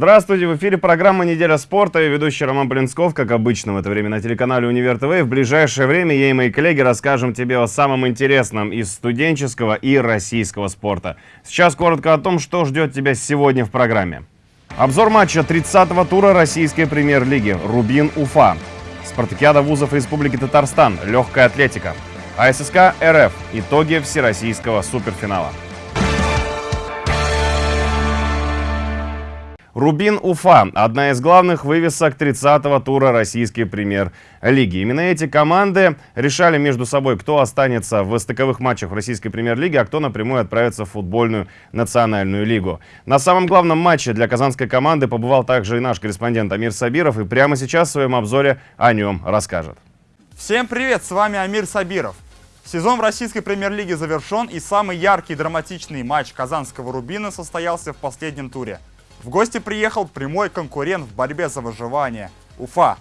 Здравствуйте, в эфире программа «Неделя спорта» и ведущий Роман Блинсков, как обычно в это время на телеканале «Универ ТВ». В ближайшее время я и мои коллеги расскажем тебе о самом интересном из студенческого и российского спорта. Сейчас коротко о том, что ждет тебя сегодня в программе. Обзор матча 30-го тура российской премьер-лиги «Рубин-Уфа». Спартакиада вузов Республики Татарстан, легкая атлетика. АССК РФ. Итоги всероссийского суперфинала. Рубин Уфа – одна из главных вывесок 30-го тура российской премьер-лиги. Именно эти команды решали между собой, кто останется в стыковых матчах в российской премьер-лиге, а кто напрямую отправится в футбольную национальную лигу. На самом главном матче для казанской команды побывал также и наш корреспондент Амир Сабиров, и прямо сейчас в своем обзоре о нем расскажет. Всем привет, с вами Амир Сабиров. Сезон в российской премьер-лиге завершен, и самый яркий драматичный матч казанского «Рубина» состоялся в последнем туре – в гости приехал прямой конкурент в борьбе за выживание – Уфа.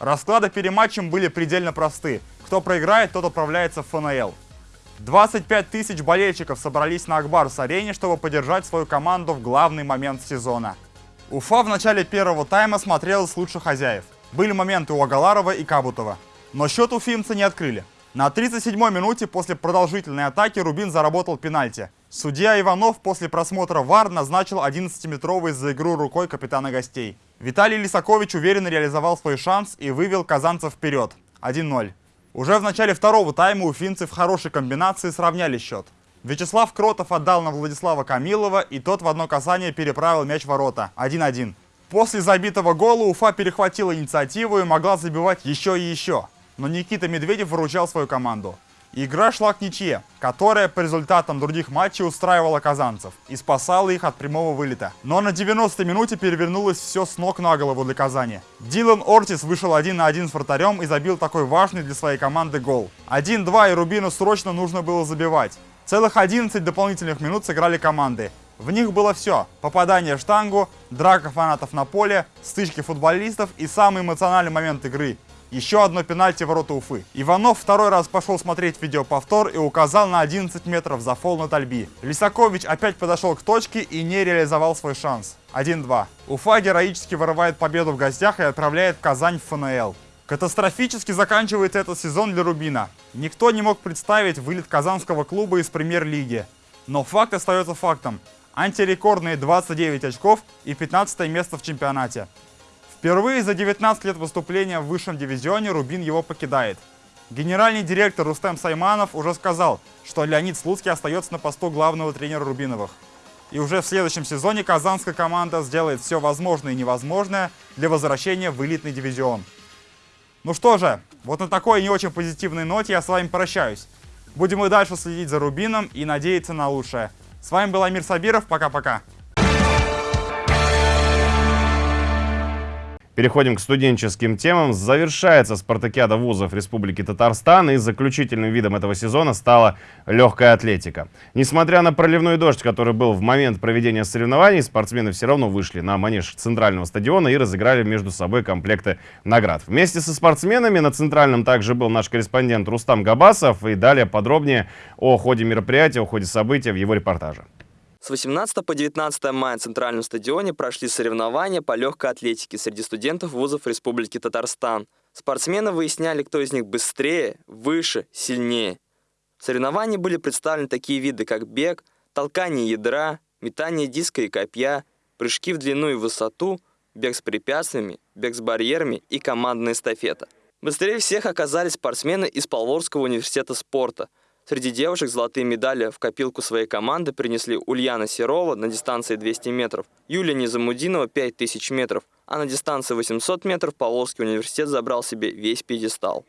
Расклады перед матчем были предельно просты. Кто проиграет, тот отправляется в ФНЛ. 25 тысяч болельщиков собрались на Акбарс-арене, чтобы поддержать свою команду в главный момент сезона. Уфа в начале первого тайма смотрелась лучше хозяев. Были моменты у Агаларова и Кабутова. Но счет уфимцы не открыли. На 37-й минуте после продолжительной атаки Рубин заработал пенальти. Судья Иванов после просмотра ВАР назначил 11-метровый за игру рукой капитана гостей. Виталий Лисакович уверенно реализовал свой шанс и вывел казанцев вперед. 1-0. Уже в начале второго тайма уфимцы в хорошей комбинации сравняли счет. Вячеслав Кротов отдал на Владислава Камилова, и тот в одно касание переправил мяч в ворота. 1-1. После забитого гола Уфа перехватила инициативу и могла забивать еще и еще. Но Никита Медведев выручал свою команду. Игра шла к ничье, которая по результатам других матчей устраивала казанцев и спасала их от прямого вылета. Но на 90-й минуте перевернулось все с ног на голову для Казани. Дилан Ортис вышел один на один с вратарем и забил такой важный для своей команды гол. 1-2 и Рубину срочно нужно было забивать. Целых 11 дополнительных минут сыграли команды. В них было все. Попадание в штангу, драка фанатов на поле, стычки футболистов и самый эмоциональный момент игры – еще одно пенальти ворота Уфы. Иванов второй раз пошел смотреть видеоповтор и указал на 11 метров за фол на Тальби. Лисакович опять подошел к точке и не реализовал свой шанс. 1-2. Уфа героически вырывает победу в гостях и отправляет в Казань в ФНЛ. Катастрофически заканчивается этот сезон для Рубина. Никто не мог представить вылет казанского клуба из премьер-лиги. Но факт остается фактом. Антирекордные 29 очков и 15 место в чемпионате. Впервые за 19 лет выступления в высшем дивизионе Рубин его покидает. Генеральный директор Рустем Сайманов уже сказал, что Леонид Слуцкий остается на посту главного тренера Рубиновых. И уже в следующем сезоне казанская команда сделает все возможное и невозможное для возвращения в элитный дивизион. Ну что же, вот на такой не очень позитивной ноте я с вами прощаюсь. Будем и дальше следить за Рубином и надеяться на лучшее. С вами был Амир Сабиров, пока-пока. Переходим к студенческим темам. Завершается спартакиада вузов Республики Татарстан, и заключительным видом этого сезона стала легкая атлетика. Несмотря на проливной дождь, который был в момент проведения соревнований, спортсмены все равно вышли на манеж центрального стадиона и разыграли между собой комплекты наград. Вместе со спортсменами на центральном также был наш корреспондент Рустам Габасов, и далее подробнее о ходе мероприятия, о ходе события в его репортаже. С 18 по 19 мая на Центральном стадионе прошли соревнования по легкой атлетике среди студентов вузов Республики Татарстан. Спортсмены выясняли, кто из них быстрее, выше, сильнее. В соревновании были представлены такие виды, как бег, толкание ядра, метание диска и копья, прыжки в длину и высоту, бег с препятствиями, бег с барьерами и командная эстафета. Быстрее всех оказались спортсмены из Павловского университета спорта – Среди девушек золотые медали в копилку своей команды принесли Ульяна Серова на дистанции 200 метров, Юлия Незамудинова 5000 метров, а на дистанции 800 метров Павловский университет забрал себе весь пьедестал.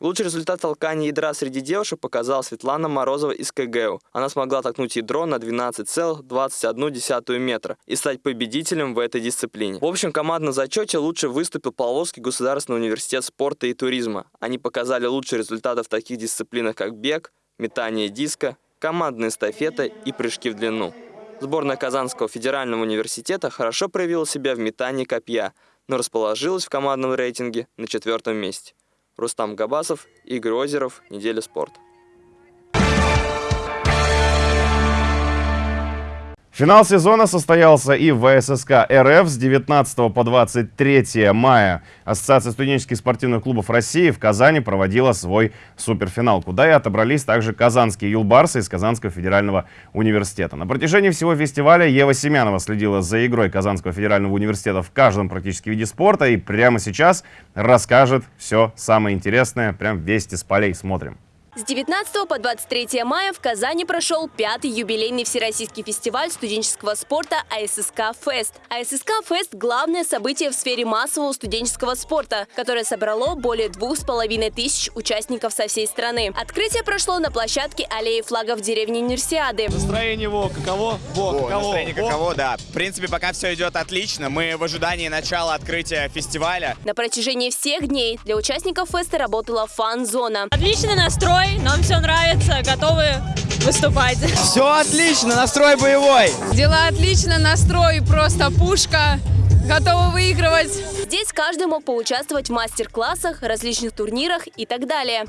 Лучший результат толкания ядра среди девушек показала Светлана Морозова из КГУ. Она смогла толкнуть ядро на 12,21 метра и стать победителем в этой дисциплине. В общем командном зачете лучше выступил Павловский государственный университет спорта и туризма. Они показали лучшие результаты в таких дисциплинах, как бег, метание диска, командная эстафета и прыжки в длину. Сборная Казанского федерального университета хорошо проявила себя в метании копья, но расположилась в командном рейтинге на четвертом месте. Рустам Габасов, Игорь Озеров, Неделя спорта. Финал сезона состоялся и в ВССК РФ с 19 по 23 мая. Ассоциация студенческих спортивных клубов России в Казани проводила свой суперфинал, куда и отобрались также казанские юлбарсы из Казанского федерального университета. На протяжении всего фестиваля Ева Семянова следила за игрой Казанского федерального университета в каждом практически виде спорта и прямо сейчас расскажет все самое интересное. Прям вести с полей смотрим. С 19 по 23 мая в Казани прошел пятый юбилейный всероссийский фестиваль студенческого спорта АССК Фест. АССК Фест – главное событие в сфере массового студенческого спорта, которое собрало более двух с половиной тысяч участников со всей страны. Открытие прошло на площадке аллеи флагов деревни Универсиады. Настроение его каково? Во, О, каково? настроение Во. каково, да. В принципе, пока все идет отлично. Мы в ожидании начала открытия фестиваля. На протяжении всех дней для участников феста работала фан-зона. Отличный настрой, нам все нравится, готовы выступать. Все отлично, настрой боевой. Дела отлично, настрой просто пушка. Готовы выигрывать. Здесь каждый мог поучаствовать в мастер-классах, различных турнирах и так далее.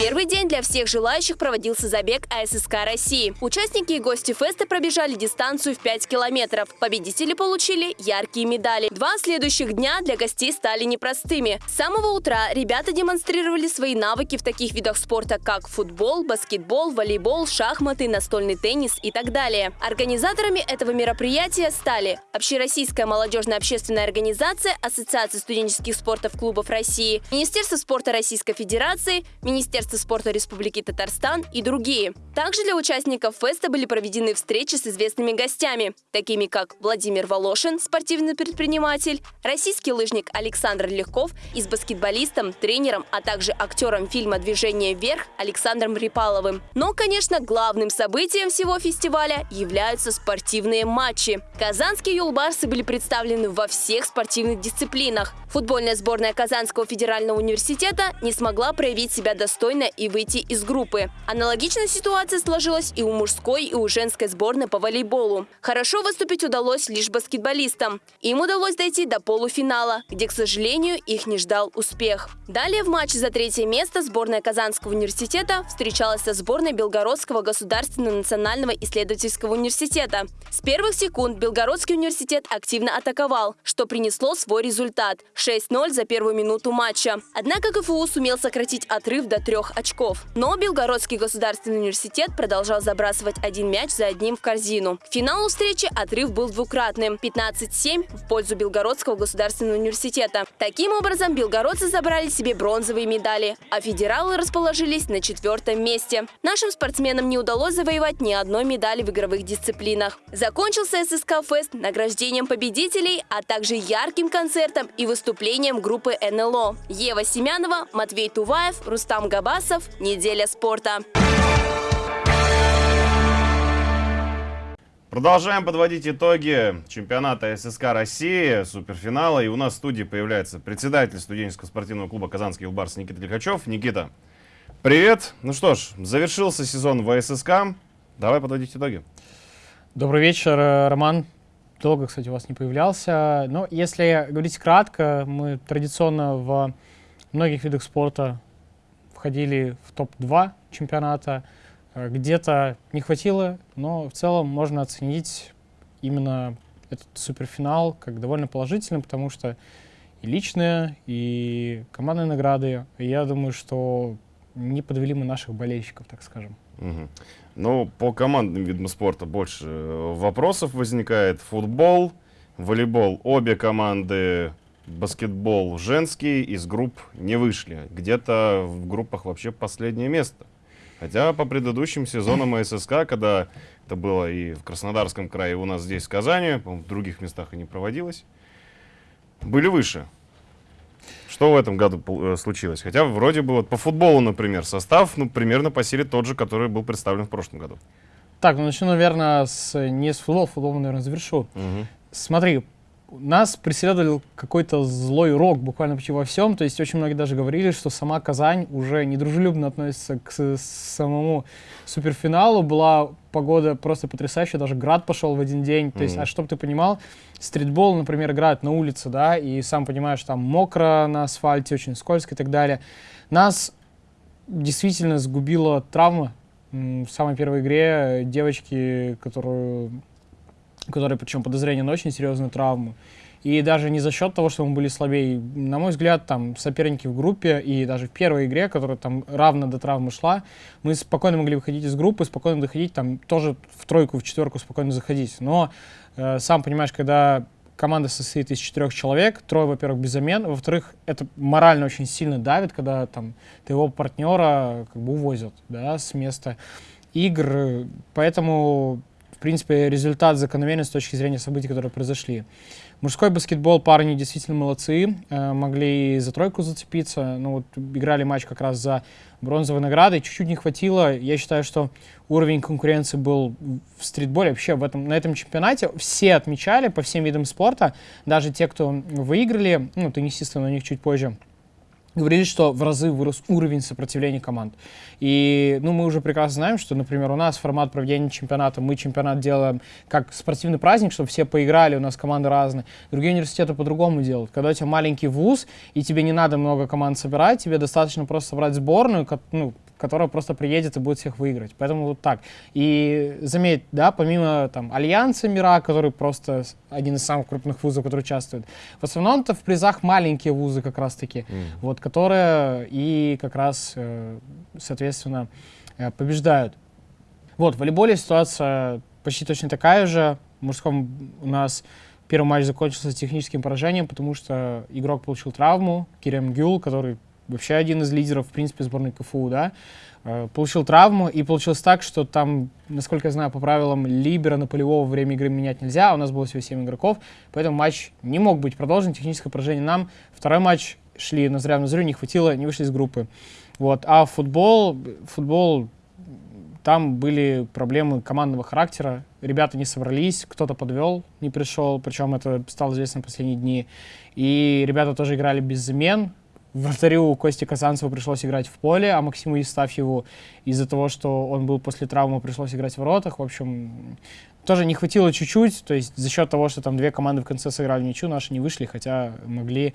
Первый день для всех желающих проводился забег АССК России. Участники и гости феста пробежали дистанцию в 5 километров. Победители получили яркие медали. Два следующих дня для гостей стали непростыми. С самого утра ребята демонстрировали свои навыки в таких видах спорта, как футбол, баскетбол, волейбол, шахматы, настольный теннис и так далее. Организаторами этого мероприятия стали Общероссийская молодежная общественная организация, Ассоциация студенческих спортов клубов России, Министерство спорта Российской Федерации, Министерство спорта Республики Татарстан и другие. Также для участников феста были проведены встречи с известными гостями, такими как Владимир Волошин, спортивный предприниматель, российский лыжник Александр Легков и с баскетболистом, тренером, а также актером фильма «Движение вверх» Александром Рипаловым. Но, конечно, главным событием всего фестиваля являются спортивные матчи. Казанские юлбарсы были представлены во всех спортивных дисциплинах. Футбольная сборная Казанского федерального университета не смогла проявить себя достойно и выйти из группы. Аналогичная ситуация сложилась и у мужской, и у женской сборной по волейболу. Хорошо выступить удалось лишь баскетболистам. Им удалось дойти до полуфинала, где, к сожалению, их не ждал успех. Далее в матче за третье место сборная Казанского университета встречалась со сборной Белгородского государственного национального исследовательского университета. С первых секунд Белгородский университет активно атаковал, что принесло свой результат – 6-0 за первую минуту матча. Однако КФУ сумел сократить отрыв до трех очков. Но Белгородский государственный университет продолжал забрасывать один мяч за одним в корзину. К финалу встречи отрыв был двукратным – 15-7 в пользу Белгородского государственного университета. Таким образом, белгородцы забрали себе бронзовые медали, а федералы расположились на четвертом месте. Нашим спортсменам не удалось завоевать ни одной медали в игровых дисциплинах. Закончился ССК Фест награждением победителей, а также ярким концертом и выступлением группы НЛО. Ева Семянова, Матвей Туваев, Рустам Габасов. Неделя спорта. Продолжаем подводить итоги чемпионата ССК России, суперфинала. И у нас в студии появляется председатель студенческого спортивного клуба «Казанский Юлбарс» Никита Лихачев. Никита, привет. Ну что ж, завершился сезон в ССК. Давай подводить итоги. Добрый вечер, Роман. Долго, кстати, у вас не появлялся. Но если говорить кратко, мы традиционно в многих видах спорта входили в топ-2 чемпионата. Э, Где-то не хватило, но в целом можно оценить именно этот суперфинал как довольно положительным, потому что и личные, и командные награды. Я думаю, что не подвели мы наших болельщиков, так скажем. Мгм. Ну, по командным видам спорта больше э, вопросов возникает. Футбол, волейбол. Обе команды, баскетбол женский, из групп не вышли. Где-то в группах вообще последнее место. Хотя по предыдущим сезонам ССК, когда это было и в Краснодарском крае, и у нас здесь, в Казани, в других местах и не проводилось, были выше. Что в этом году э, случилось? Хотя вроде бы вот по футболу, например, состав ну, примерно по силе тот же, который был представлен в прошлом году. Так, ну начну, наверное, с, не с футбола, футбол, наверное, завершу. Смотри, нас преследовал какой-то злой рок буквально почти во всем. То есть очень многие даже говорили, что сама Казань уже недружелюбно относится к самому суперфиналу. Была погода просто потрясающая, даже град пошел в один день. То есть, Мгм. а чтобы ты понимал, стритбол, например, играют на улице, да, и сам понимаешь, там мокро на асфальте, очень скользко и так далее. Нас действительно сгубила травма в самой первой игре девочки, которую, которые, причем подозрение на очень серьезную травму, и даже не за счет того, что мы были слабее. На мой взгляд, там соперники в группе и даже в первой игре, которая там равно до травмы шла, мы спокойно могли выходить из группы, спокойно доходить, там тоже в тройку, в четверку спокойно заходить. Но э, сам понимаешь, когда команда состоит из четырех человек, трое, во-первых, без замен, во-вторых, это морально очень сильно давит, когда там твоего партнера как бы увозят, да, с места игр, поэтому, принципе, результат закономерен с точки зрения событий, которые произошли. Мужской баскетбол парни действительно молодцы, э, могли за тройку зацепиться. Ну вот играли матч как раз за бронзовой наградой, чуть-чуть не хватило. Я считаю, что уровень конкуренции был в стритболе вообще в этом, на этом чемпионате. Все отмечали по всем видам спорта, даже те, кто выиграли, ну, теннисисты, но у них чуть позже говорили, что в разы вырос уровень сопротивления команд. И ну, мы уже прекрасно знаем, что, например, у нас формат проведения чемпионата, мы чемпионат делаем как спортивный праздник, чтобы все поиграли, у нас команды разные. Другие университеты по-другому делают. Когда у тебя маленький вуз, и тебе не надо много команд собирать, тебе достаточно просто собрать сборную, ну, которая просто приедет и будет всех выиграть. Поэтому вот так. И заметь, да, помимо там Альянса Мира, который просто один из самых крупных вузов, который участвует, в основном это в призах маленькие вузы как раз-таки, mm. вот, которые и как раз, э, соответственно, э, побеждают. Вот, в волейболе ситуация почти точно такая же. В мужском у нас первый матч закончился техническим поражением, потому что игрок получил травму, Кирем Гюл, который вообще один из лидеров, в принципе, сборной КФУ, да, э, получил травму, и получилось так, что там, насколько я знаю, по правилам Либера на полевого время игры менять нельзя, а у нас было всего 7 игроков, поэтому матч не мог быть продолжен, техническое поражение нам. Второй матч шли на зря на зрю, не хватило, не вышли из группы. Вот. А футбол, футбол, там были проблемы командного характера, ребята не собрались, кто-то подвел, не пришел, причем это стало известно в последние дни. И ребята тоже играли без замен, Вратарю Кости Казанцеву пришлось играть в поле, а Максиму Евстафьеву из-за того, что он был после травмы, пришлось играть в воротах. В общем, тоже не хватило чуть-чуть, то есть за счет того, что там две команды в конце сыграли ничью, наши не вышли, хотя могли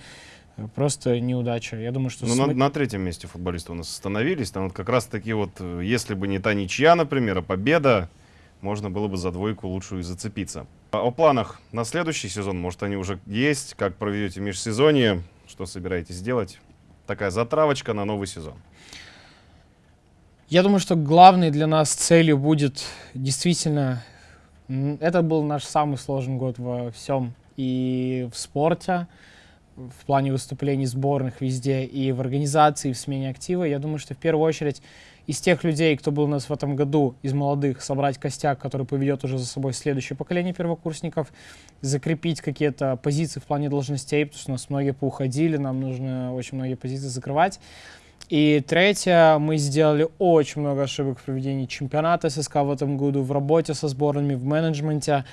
э, просто неудача. Я думаю, что... Ну, см... на, на третьем месте футболисты у нас остановились. Там вот как раз таки вот, э, если бы не та ничья, например, а победа, можно было бы за двойку лучшую зацепиться. О планах на следующий сезон, может, они уже есть, как проведете межсезонье, что собираетесь делать? Такая затравочка на новый сезон? Я думаю, что главной для нас целью будет действительно... Это был наш самый сложный год во всем. И в спорте, в плане выступлений сборных везде, и в организации, и в смене актива. Я думаю, что в первую очередь из тех людей, кто был у нас в этом году, из молодых, собрать костяк, который поведет уже за собой следующее поколение первокурсников, закрепить какие-то позиции в плане должностей, потому что у нас многие поуходили, нам нужно очень многие позиции закрывать. И третье, мы сделали очень много ошибок в проведении чемпионата ССК в этом году, в работе со сборными, в менеджменте.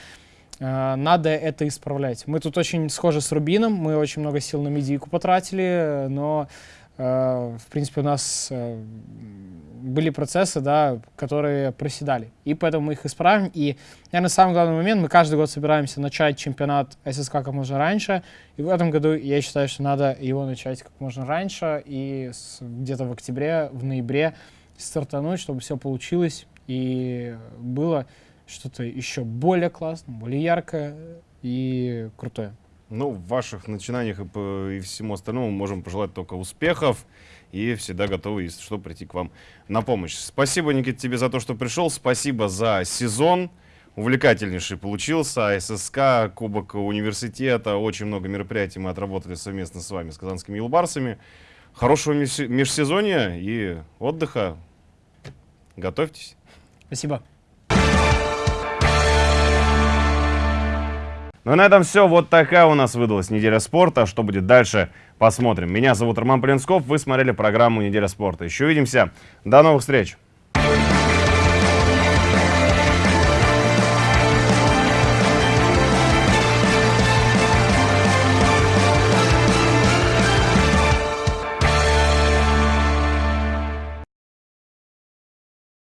Э, надо это исправлять. Мы тут очень схожи с Рубином, мы очень много сил на медийку потратили, но, в принципе, у нас э, были процессы, да, которые проседали. И поэтому мы их исправим. И, наверное, самый главный момент, мы каждый год собираемся начать чемпионат ССК как можно раньше. И в этом году я считаю, что надо его начать как можно раньше. И где-то в октябре, в ноябре стартануть, чтобы все получилось. И было что-то еще более классное, более яркое и крутое. Ну, в ваших начинаниях и, и всему остальному можем пожелать только успехов и всегда готовы, если что, прийти к вам на помощь. Спасибо, Никита, тебе за то, что пришел. Спасибо за сезон. Увлекательнейший получился. ССК, Кубок университета. Очень много мероприятий мы отработали совместно с вами, с казанскими елбарсами. Хорошего межсезонья и отдыха. Готовьтесь. Спасибо. Ну и на этом все. Вот такая у нас выдалась неделя спорта. Что будет дальше, посмотрим. Меня зовут Роман Полинсков. Вы смотрели программу «Неделя спорта». Еще увидимся. До новых встреч.